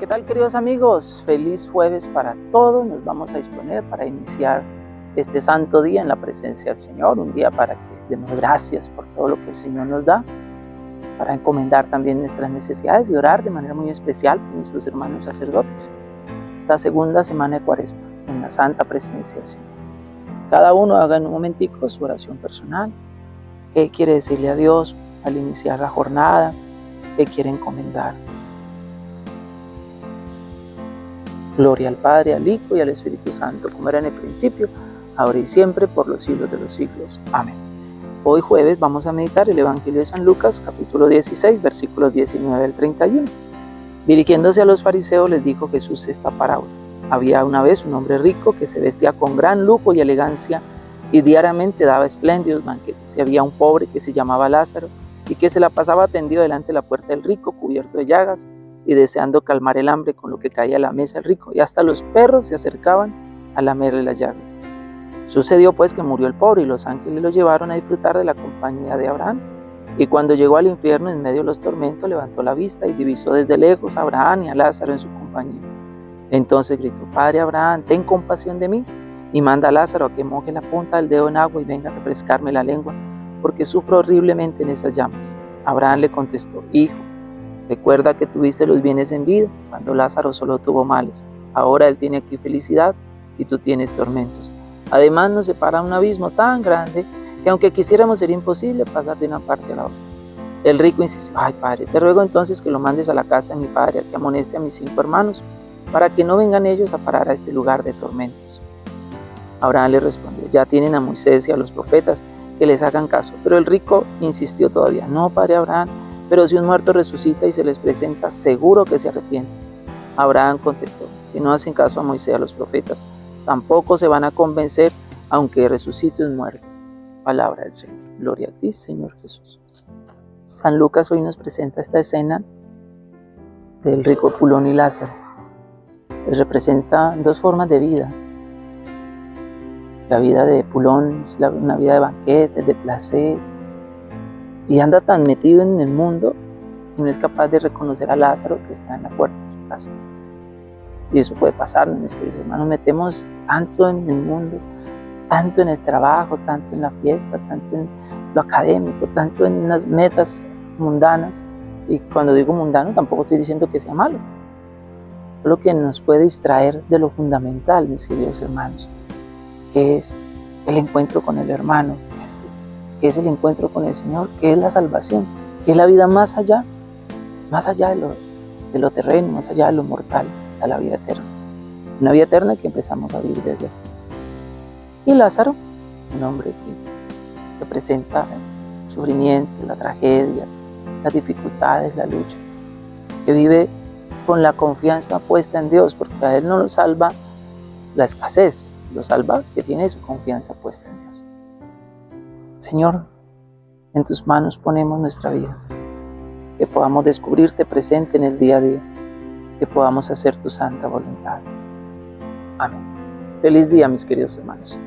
¿Qué tal queridos amigos? Feliz jueves para todos. Nos vamos a disponer para iniciar este santo día en la presencia del Señor. Un día para que demos gracias por todo lo que el Señor nos da. Para encomendar también nuestras necesidades y orar de manera muy especial por nuestros hermanos sacerdotes. Esta segunda semana de cuaresma en la santa presencia del Señor. Cada uno haga en un momentico su oración personal. ¿Qué quiere decirle a Dios al iniciar la jornada? ¿Qué quiere encomendar? Gloria al Padre, al Hijo y al Espíritu Santo, como era en el principio, ahora y siempre, por los siglos de los siglos. Amén. Hoy jueves vamos a meditar el Evangelio de San Lucas, capítulo 16, versículos 19 al 31. Dirigiéndose a los fariseos les dijo Jesús esta parábola. Había una vez un hombre rico que se vestía con gran lujo y elegancia y diariamente daba espléndidos banquetes. Y había un pobre que se llamaba Lázaro y que se la pasaba tendido delante de la puerta del rico, cubierto de llagas y deseando calmar el hambre con lo que caía a la mesa el rico, y hasta los perros se acercaban a lamerle las llagas. Sucedió pues que murió el pobre y los ángeles lo llevaron a disfrutar de la compañía de Abraham. Y cuando llegó al infierno en medio de los tormentos, levantó la vista y divisó desde lejos a Abraham y a Lázaro en su compañía. Entonces gritó, Padre Abraham, ten compasión de mí y manda a Lázaro a que moje la punta del dedo en agua y venga a refrescarme la lengua, porque sufro horriblemente en estas llamas. Abraham le contestó, Hijo, Recuerda que tuviste los bienes en vida cuando Lázaro solo tuvo males. Ahora él tiene aquí felicidad y tú tienes tormentos. Además nos separa un abismo tan grande que aunque quisiéramos sería imposible pasar de una parte a la otra. El rico insistió, ay padre, te ruego entonces que lo mandes a la casa de mi padre, a que amoneste a mis cinco hermanos, para que no vengan ellos a parar a este lugar de tormentos. Abraham le respondió, ya tienen a Moisés y a los profetas, que les hagan caso. Pero el rico insistió todavía, no, padre Abraham, pero si un muerto resucita y se les presenta, seguro que se arrepienten. Abraham contestó, si no hacen caso a Moisés a los profetas, tampoco se van a convencer aunque resucite un muerto. Palabra del Señor. Gloria a ti, Señor Jesús. San Lucas hoy nos presenta esta escena del rico Pulón y Lázaro. Les representa dos formas de vida. La vida de Pulón es una vida de banquetes, de placer, y anda tan metido en el mundo y no es capaz de reconocer a Lázaro que está en la puerta de su casa. Y eso puede pasar, mis queridos hermanos, metemos tanto en el mundo, tanto en el trabajo, tanto en la fiesta, tanto en lo académico, tanto en las metas mundanas. Y cuando digo mundano tampoco estoy diciendo que sea malo. Lo que nos puede distraer de lo fundamental, mis queridos hermanos, que es el encuentro con el hermano, que es el encuentro con el Señor, que es la salvación, que es la vida más allá, más allá de lo, terreno, más allá de lo mortal, está la vida eterna. Una vida eterna que empezamos a vivir desde aquí. Y Lázaro, un hombre que representa el sufrimiento, la tragedia, las dificultades, la lucha, que vive con la confianza puesta en Dios, porque a él no lo salva la escasez, lo salva que tiene su confianza puesta en Dios. Señor, en tus manos ponemos nuestra vida, que podamos descubrirte presente en el día a día, que podamos hacer tu santa voluntad. Amén. Feliz día, mis queridos hermanos.